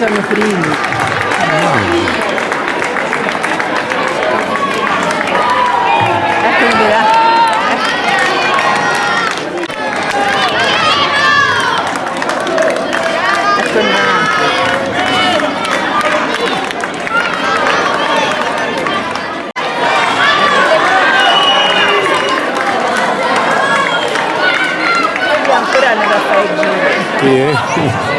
sono primi. Eccoli di là. Ecco il manto. Io ancora ne da fare il giro. Sì, eh.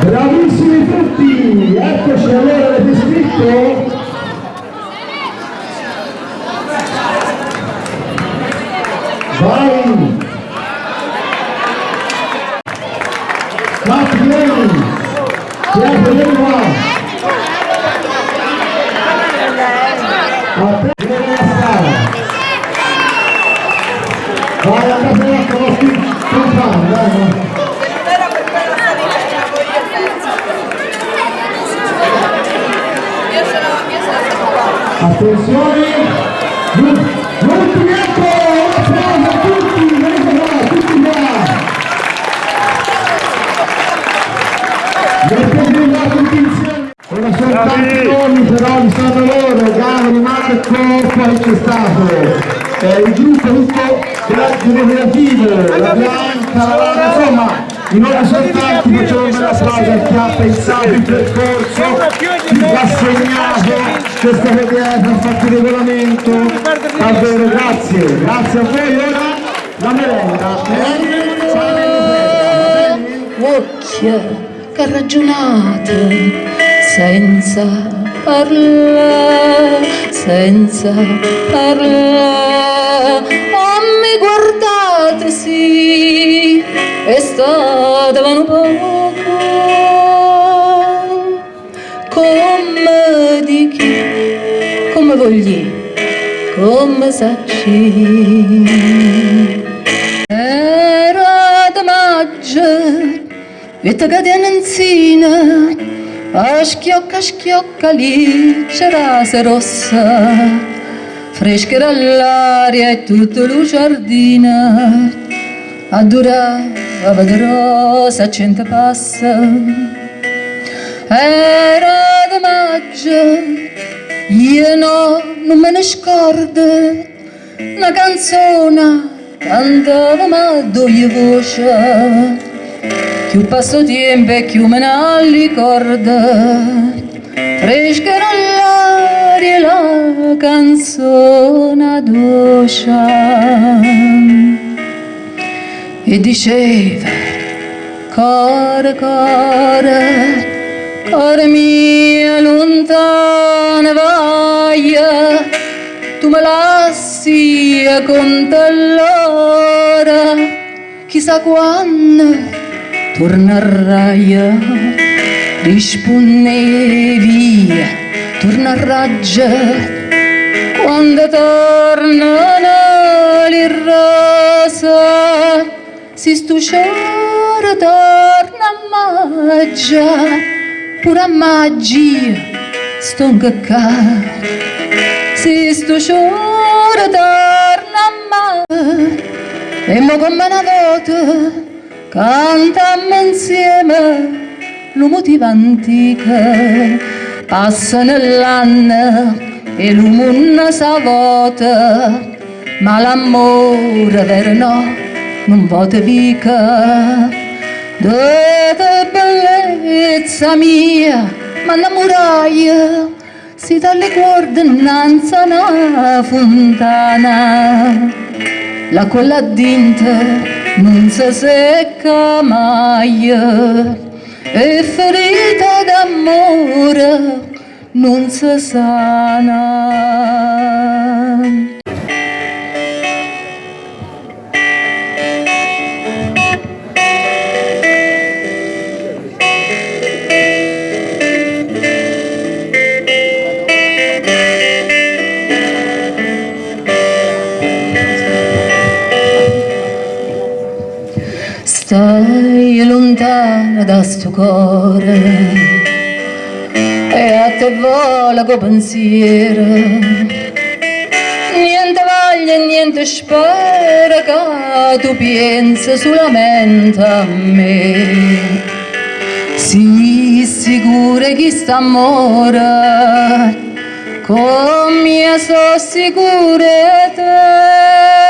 Bravissimi tutti! Eccoci allora, avete scritto? Vai! Fatti vieni! Piazza, vieni qua! A te vieni la strada! Vai a casa la conosci, compagno, dai, no? Attenzione! L'ultimo ecco! Un applauso a tutti! Venite qua, tutti qua! Mettete là tutti insieme! Sono soltanti nomi però li sanno loro, Gavri, Marco, poi c'è stato eh, il gruppo tutto generativo, la Bianca, insomma, i nomi sono tanti, facciamo un bel applauso a chi ha pensato il percorso, chi ha segnato questa vedere, ha fatto il regolamento, davvero grazie, grazie a voi, ora la merenda, Occhia che ragionate senza parlare, senza parlare. Vogli, come sacci. Era da maggio, vita cadenzina, a schiocca schiocca lì c'era se rossa, fresca era l'aria e tutta la giardina, a durava di rosa cento passa. Era da maggio, io no, non me ne scordo, una canzone cantava ma due voce, più passo tempo e più me ne ricorda, fresca l'aria la canzone dolce. E diceva, Core, core, core mia lontana vai, tu me lasci con te l'ora, chissà quando tornerai, risponde via, torna a raggia, quando tornano le rose, si stusciora torna a maggia, pure a magia, sto cacca. Si stusciora torna a maggia, e mo come una volta, cantammo insieme, lo motivo antico, passa nell'anno, e l'umunna sa vota, ma l'amore vero no, non vota mica. Dove bellezza mia, ma la si dalle guarda innanzi a una fontana. L'acqua là dentro non si secca mai e ferita d'amore non si sana. Lontana da sto cuore. E a te vola con pensiero. Niente voglia e niente spera che tu pensi solamente a me. Sii sicura che sta amore. Come so sicura te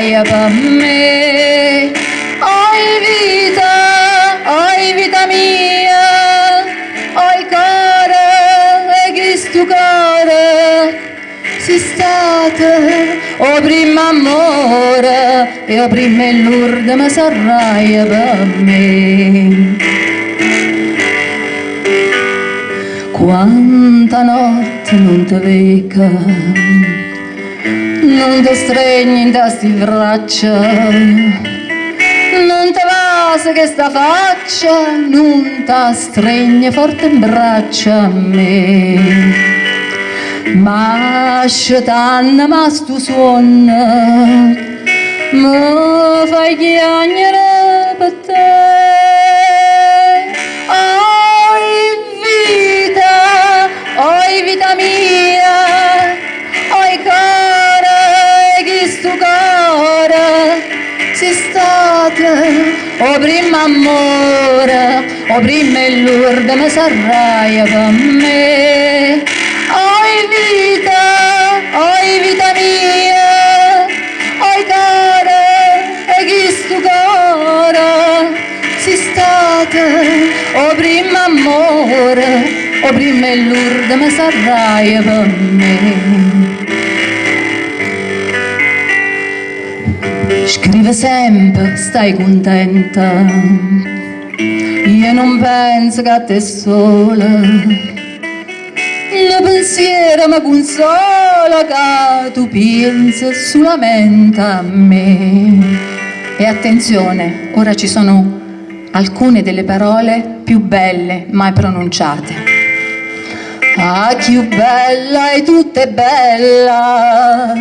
per me. Oi vita, oi vita mia, oi cara e chi stu cara, si stata o prima amore e o prima Lourdes ma sarraia per me. Quanta notte non ti veca non ti stregni in tasti braccia. Non te vase che sta faccia non ti stregni forte in braccia a me. Ma scetanna ma stu suon mi fai chiagnere il Lourdes mi sarraia me. Oi vita, oi vita mia, oi cara, e chi stu cara, si state, o prima amore, il Lourdes mi sarraia me. Scrive sempre, stai contenta, non penso che a te sola, il pensiero mi consola che tu pensi solamente a me. E attenzione, ora ci sono alcune delle parole più belle mai pronunciate. Ah, più bella e tutta è bella,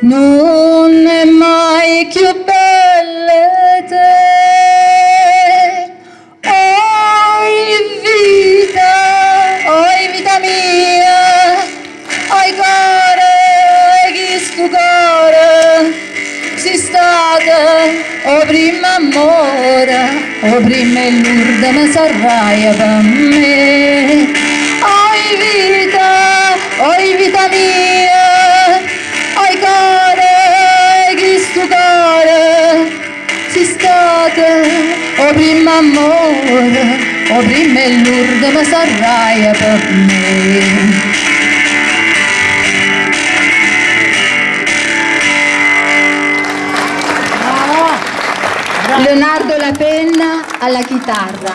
non è mai più bella te. Amore, o prima il Lourdes mi sarraia per me. Oi vita, oi vita mia, oi cuore, chi stu cuore, si state, o prima amore, o prima il Lourdes mi sarraia per me. Penna alla chitarra.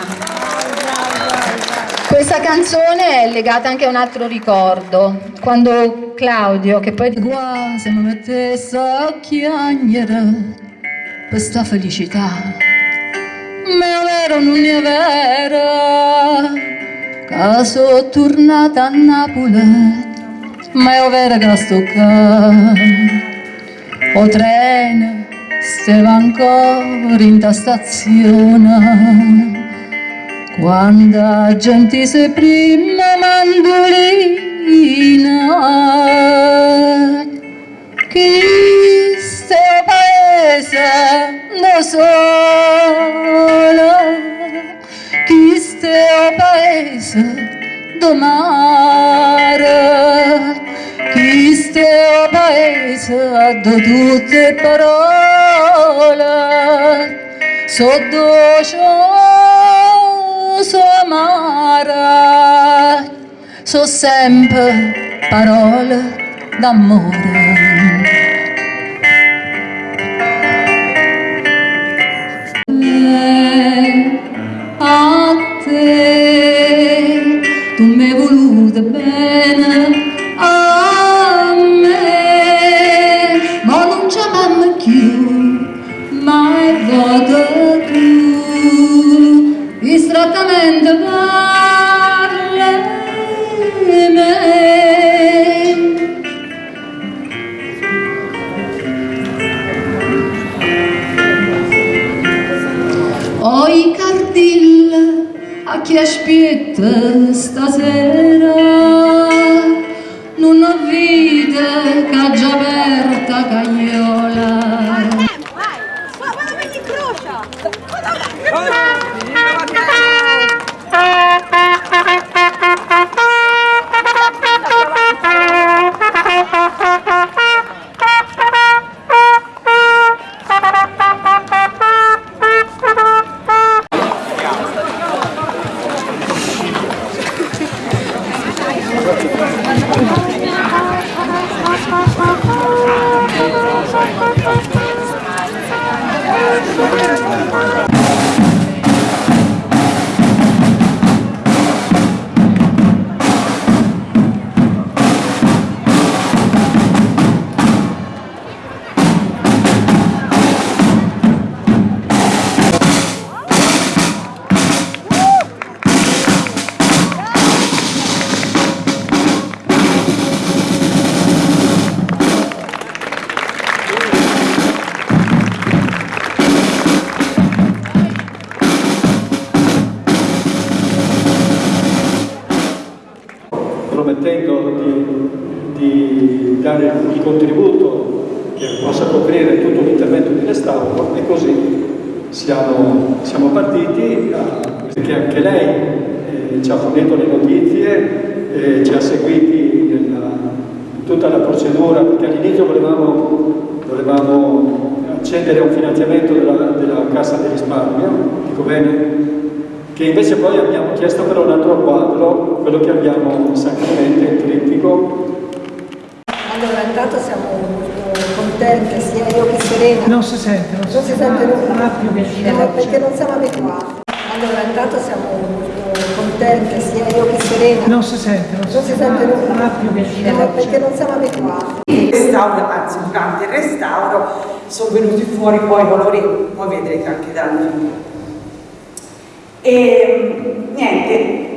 Questa canzone è legata anche a un altro ricordo, quando Claudio, che poi quasi mi mettesse a chiagnere questa felicità, ma è vero non è vero, che sono tornata a Napoli, ma è vero che sto qua, o treno stava ancora in ta stazione quando gente si prima mandolina chi sto paese da sola chi sto paese do mare chi sto paese da tutte parole. So dolce so amara. So sempre parole d'amore. A di risparmio, dico bene, che invece poi abbiamo chiesto per un altro quadro, quello che abbiamo sacramente, il trittico, Allora, intanto siamo molto contente, sia io che Serena. Non si sente, non si, Non si sente non ha più Eh, vicino. perché non siamo abituati. Allora, intanto siamo molto contente, sia io che Serena. Non si sente, non si, Non si sente non ha più vicino. Eh, perché non siamo abituati. Restauro, anzi durante il restauro sono venuti fuori poi i colori, poi vedrete anche dal video. E niente,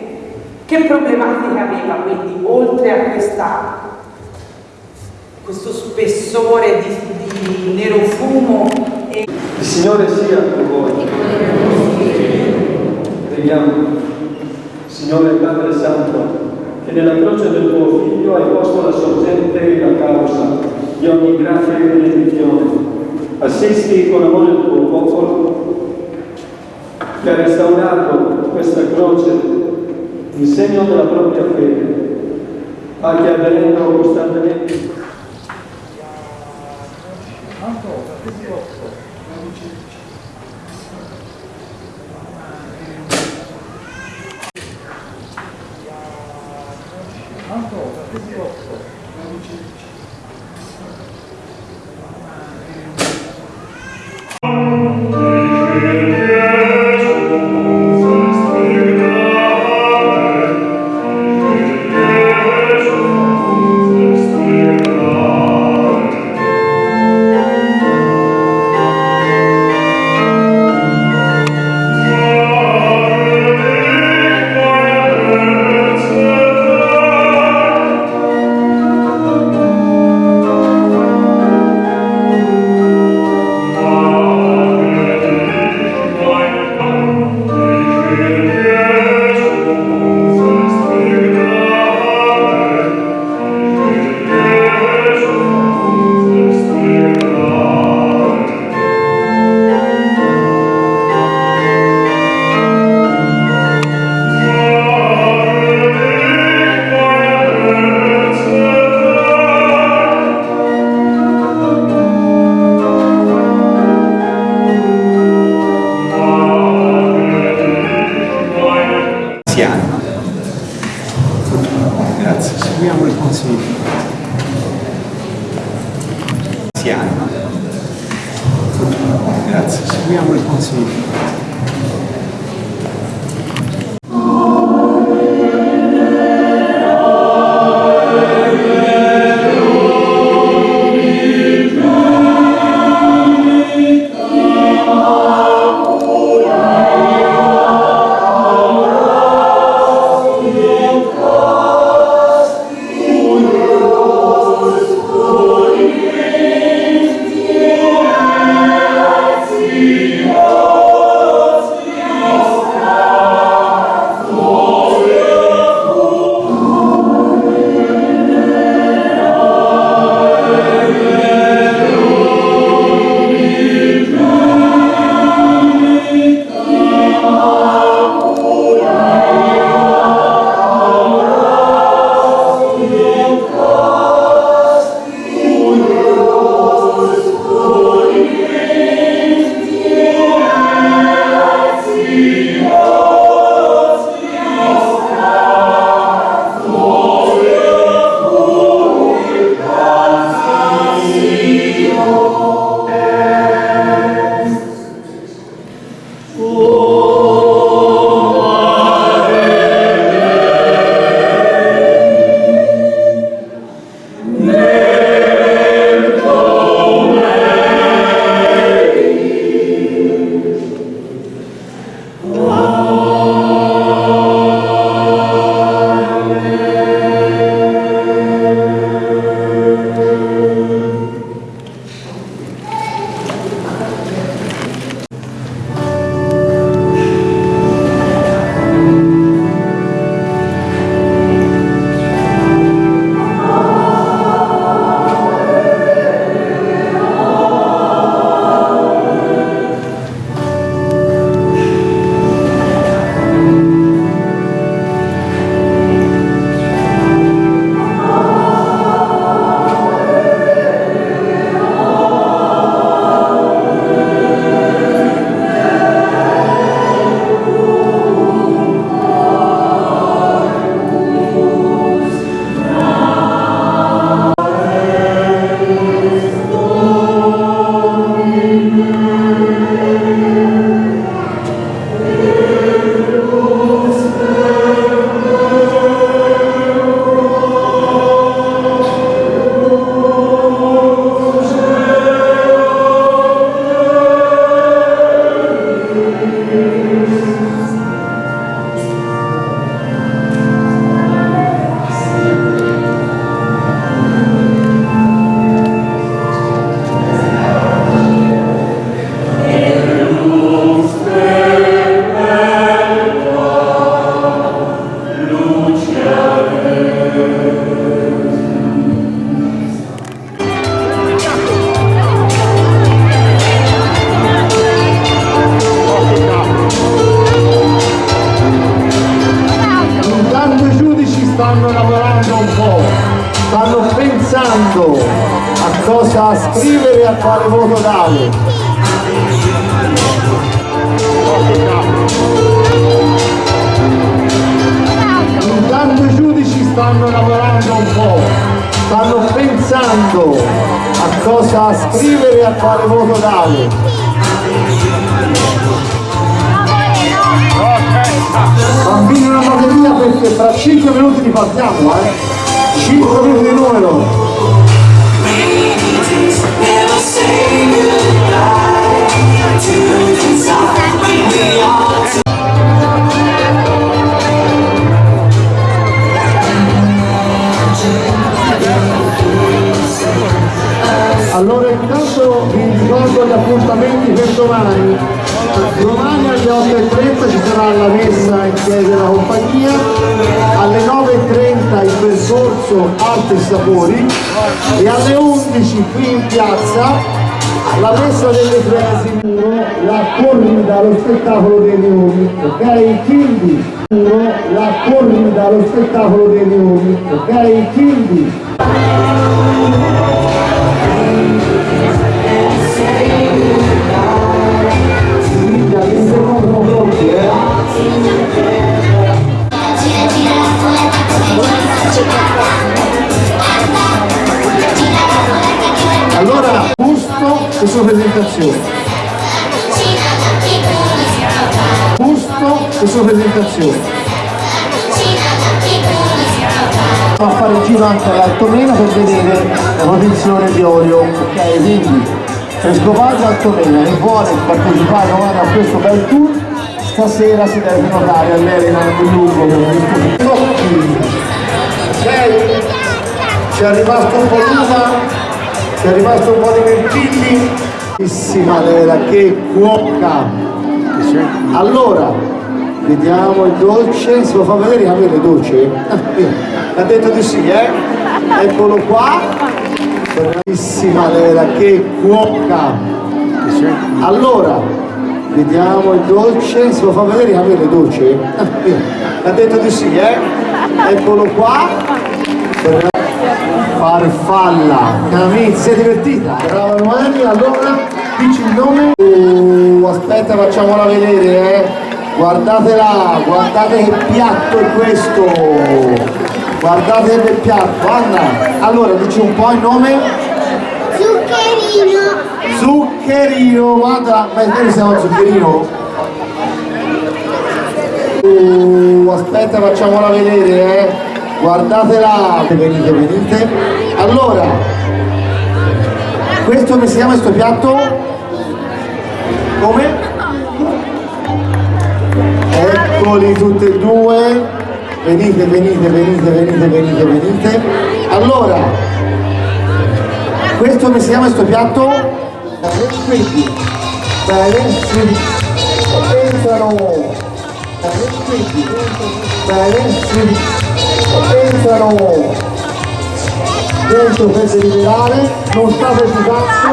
che problematica aveva quindi oltre a questa, questo spessore di, di nero fumo e il Signore sia con voi. Preghiamo, Signore Padre Santo, che nella croce del tuo Figlio hai posto la sorgente e la causa di ogni grazia e benedizione. Assisti con amore il tuo popolo che ha restaurato questa croce in segno della propria fede, ma che avvenendo costantemente 5 minuti li partiamo, eh? 5 minuti di numero. Allora intanto vi ricordo gli appuntamenti per domani. Domani alle 8.30 ci sarà la messa in chiesa della compagnia, alle 9.30 il percorso Arte e Sapori. E alle 11 qui in piazza la messa delle frasi la corrida allo spettacolo dei leoni, ok? Quindi la corrida allo spettacolo dei leoni, ok? Quindi e sua presentazione. Gusto e sua presentazione. a fare il giro anche all'altomena per vedere la protezione di olio ok quindi Frescovaggio Altomena e vuole partecipare a questo bel tour. Stasera si deve prenotare all'Elena di Lugo è rimasto un po' l'uva. ci è rimasto un po' di mirtilli. Bellissima Lera che cuoca. Allora vediamo il dolce. Se lo fa vedere? Camille il dolce? Ha detto di sì eh? Eccolo qua. Bravissima Lera che cuoca. Allora vediamo il dolce. Se lo fa vedere? Camille il dolce? Ha detto di sì eh? Eccolo qua farfalla Camille si è divertita? Brava Noemi allora dici il nome? Uh, aspetta facciamola vedere eh. Guardatela guardate che piatto è questo. Guardate che piatto Anna. Allora dici un po' il nome? Zuccherino. zuccherino guarda ma noi siamo zuccherino? Uh, aspetta facciamola vedere eh guardatela venite venite allora questo come si chiama questo piatto? come? eccoli tutti e due venite venite venite venite venite venite allora questo come si chiama questo piatto? quindi bene quindi bene sì. Entrano dentro per deliberare non state di cazzo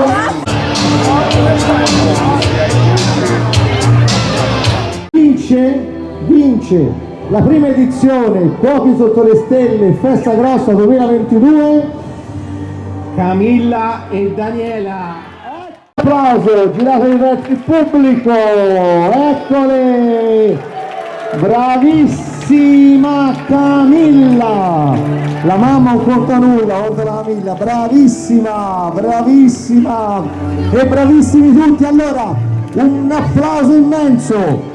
vince, vince la prima edizione Cuochi sotto le stelle Festa Grossa 2022 Camilla e Daniela. Applauso girate i verso il pubblico eccole bravissima Camilla la mamma non conta nulla oltre la Camilla bravissima bravissima e bravissimi tutti allora un applauso immenso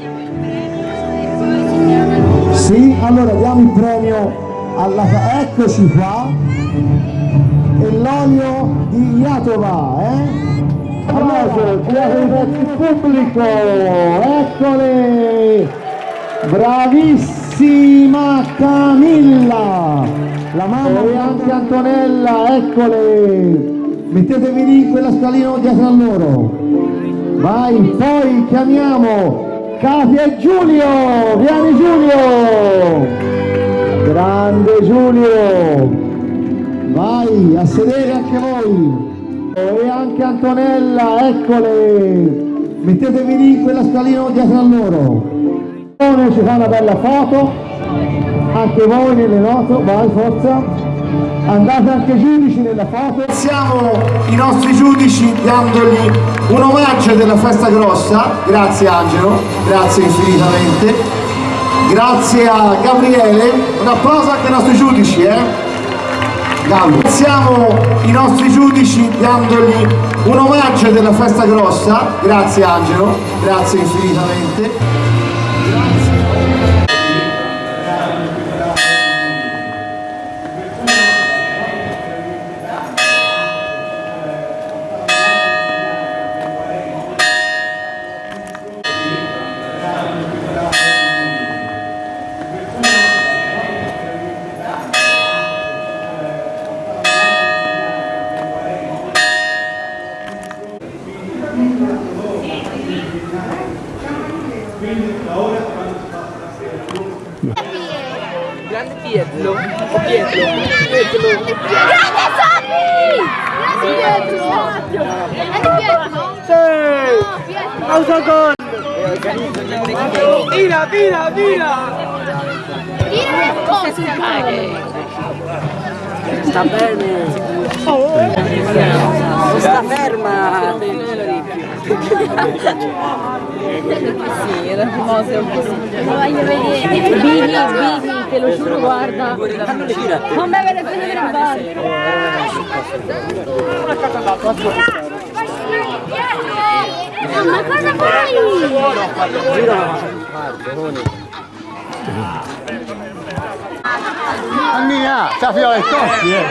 sì, allora diamo il premio alla... eccoci qua e l'olio di Iatova, eh? Applauso, girate il pubblico, eccole! Bravissima Camilla! La mamma e anche Antonella, eccole! Mettetevi lì quella scalina dietro a loro. Vai, poi chiamiamo Katia e Giulio! Vieni Giulio! Grande Giulio! Vai, a sedere anche voi! E anche Antonella, eccole! Mettetevi lì quella scalina dietro a loro. Ci fa una bella foto, anche voi nelle note, vai forza! andate anche giudici nella foto. Siamo i nostri giudici dandogli un omaggio della festa grossa, grazie Angelo, grazie infinitamente, grazie a Gabriele, un applauso anche ai nostri giudici, eh? Siamo i nostri giudici dandogli un omaggio della festa grossa, grazie Angelo, grazie infinitamente. Grande Pietro. Pietro. Pietro. Grande Pietro! Grande Pietro! Sì! Autogol! Tira, tira, tira! Tira le cose! Sta bene! Sta ferma! Sì, era famoso un po'. Lo voglio vedere. Bini, Bini, te lo giuro, guarda. Non me ne prende per il bar. Ma cosa fai? Mia, sta fino alle cocchi, eh!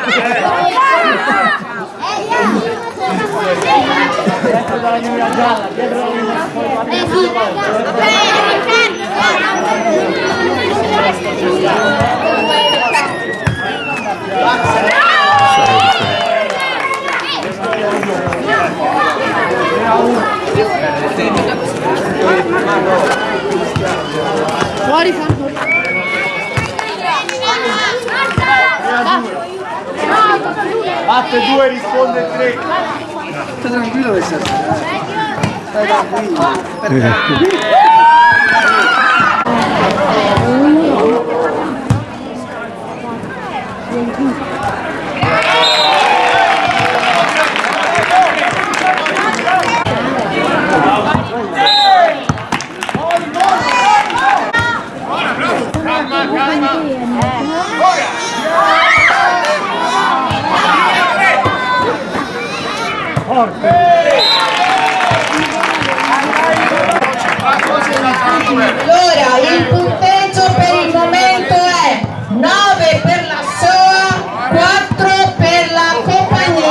Fuori fanno. Batte due, risponde tre. Stai tranquillo che stai. Stai tranquillo. Allora, il punteggio per il momento è 9 per la SOA, 4 per la compagnia.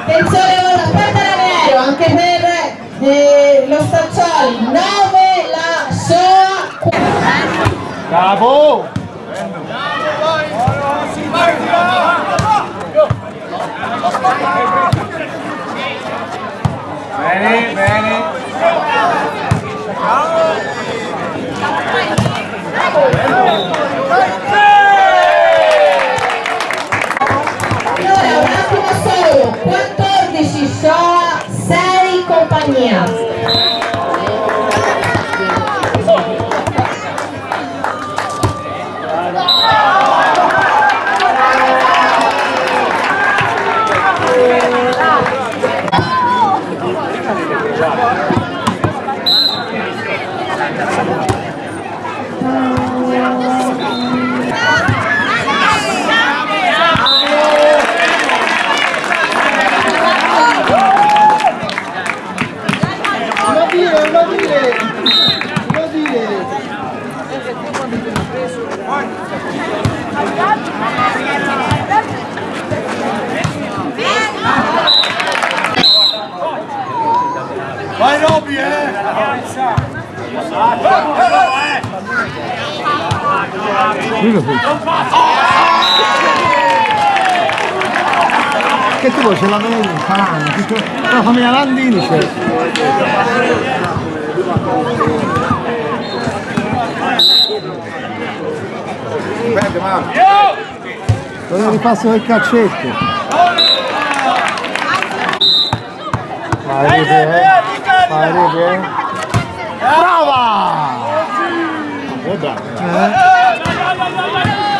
Attenzione con la porta l'aereo, anche per eh, lo Staccioli, 9 la SOA. Bravo! Bene, bene. Allora, un attimo solo, 14 SOA, 6 compagnia. Che tipo ce l'avevi in Falano? No, fammi la Landini c'è. Aspetta, mamma. Dove ripasso del calcetto? Vai, rete, eh. Vai, rete, eh. Brava! Eh, brava.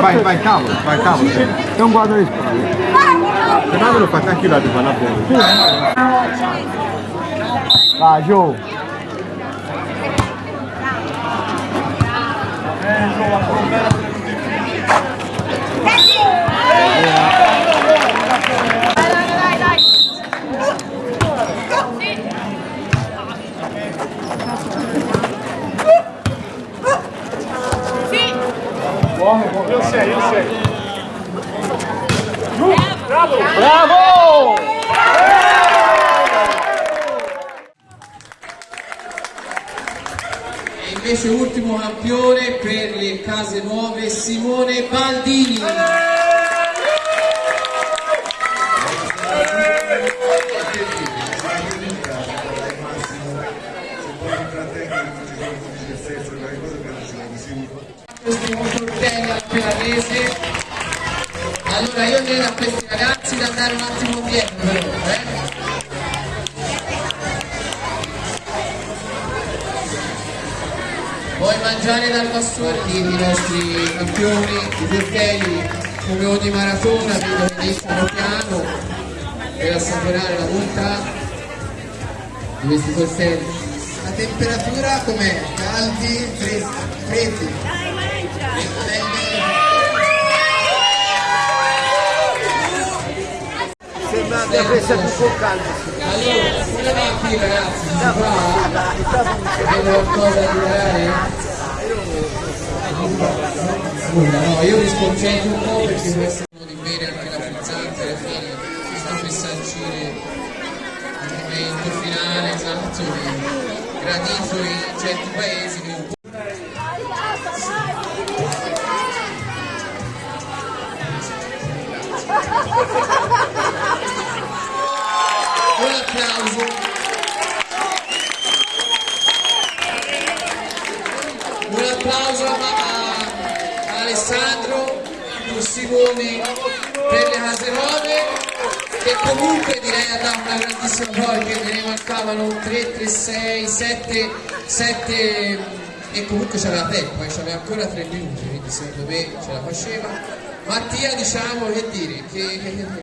Vai, vai, cavolo, vai, cavolo. È un quadro di spalle. Se no me lo fate anche là di fanno a Giù. Io sei, io sei. Bravo! Bravo! E invece ultimo campione per le case nuove Simone Baldini. Questi motortelli al pianese. Allora io chiedo a questi ragazzi di andare un attimo indietro però, eh? Vuoi mangiare dal bastone? I nostri campioni, i portelli, come ogni maratona, vedo che iniziano piano per assaporare la bontà di questi portelli. La temperatura com'è? Caldi, freddi? Sembra di aver più caldo. Allora, va qui ragazzi? Si fa? Avete qualcosa da? Nulla, no, io mi sconcentro un po' perché questo è di bere anche la frizzante alla fine, per sancire il momento finale, esatto, gradito in certi paesi che un po' Un Simone per le case nuove che comunque direi ha dato una grandissima perché ne mancavano 3, 3, 6, 7, 7 e comunque c'aveva tempo, eh, c'aveva ancora 3 minuti, quindi secondo me ce la faceva. Mattia diciamo che dire, che, che-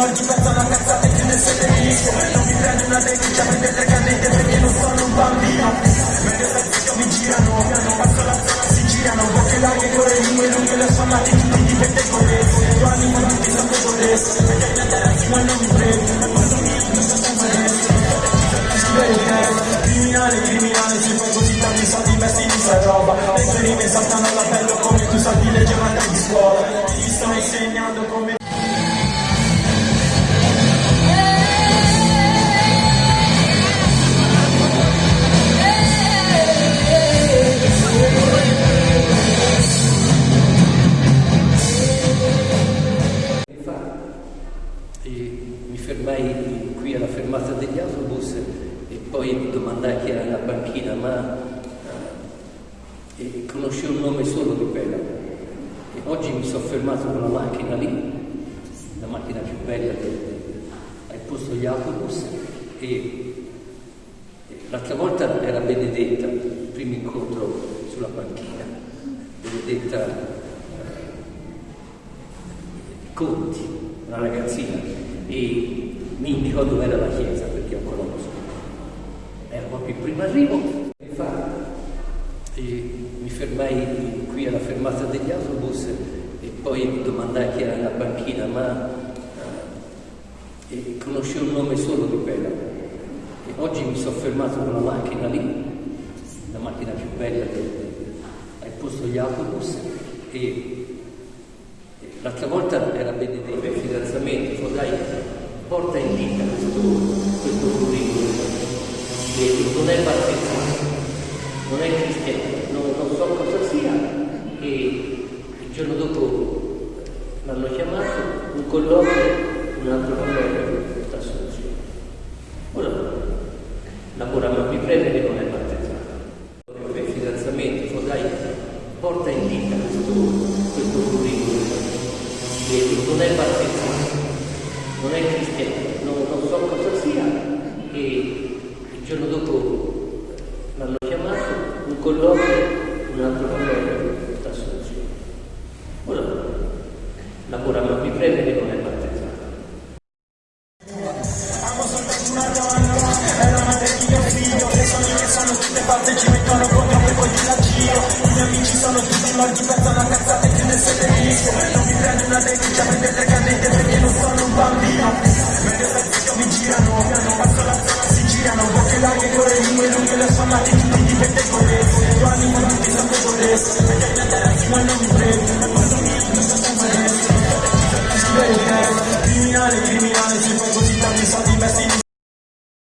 sono tutti morti, pensano a cazzate che ne siete disco Non mi e conoscevo il nome solo di quella. E oggi mi sono fermato con la macchina lì, la macchina più bella al posto degli autobus e l'altra volta era Benedetta, il primo incontro sulla panchina. Benedetta eh, Conti, una ragazzina, e mi indicò dove era la chiesa perché io conosco. Era proprio il primo arrivo fermai qui alla fermata degli autobus e poi mi domandai chi era la banchina, ma eh, conosci un nome solo di Pela. E oggi mi sono fermato con la macchina lì, la macchina più bella che al posto gli autobus e, e l'altra volta era benedetto il fidanzamento, dai, porta in vita questo, questo curriculum, non è partito, non è che la logia más, un color, una